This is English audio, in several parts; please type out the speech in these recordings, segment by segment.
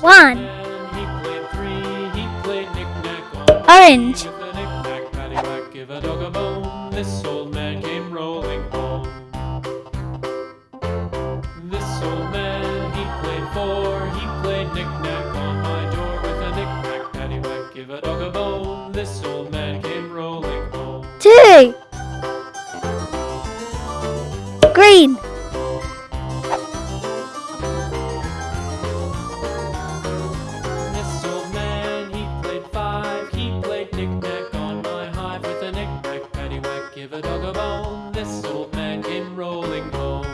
One. Orange. a bone. This old man came rolling home.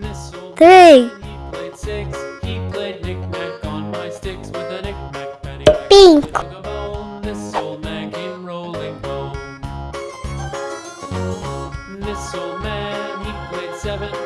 This old Three. man, he played six. He played knick-knack on my sticks with a knick-knack, penny. Pink. A bone. This old man came rolling home. This old man, he played seven.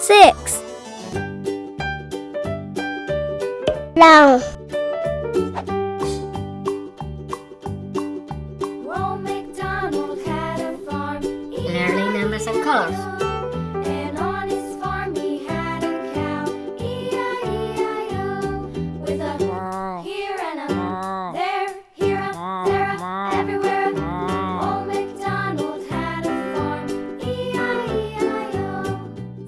Six. Long. Learning numbers and colors.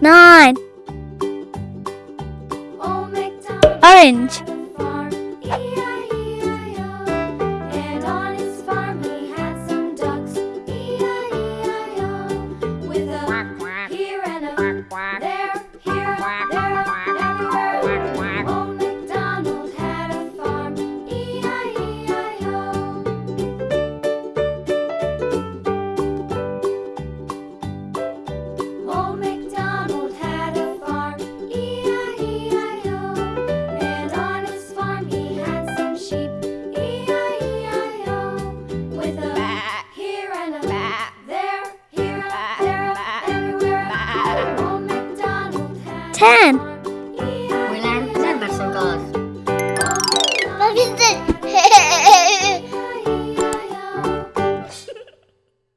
nine. Orange. 10.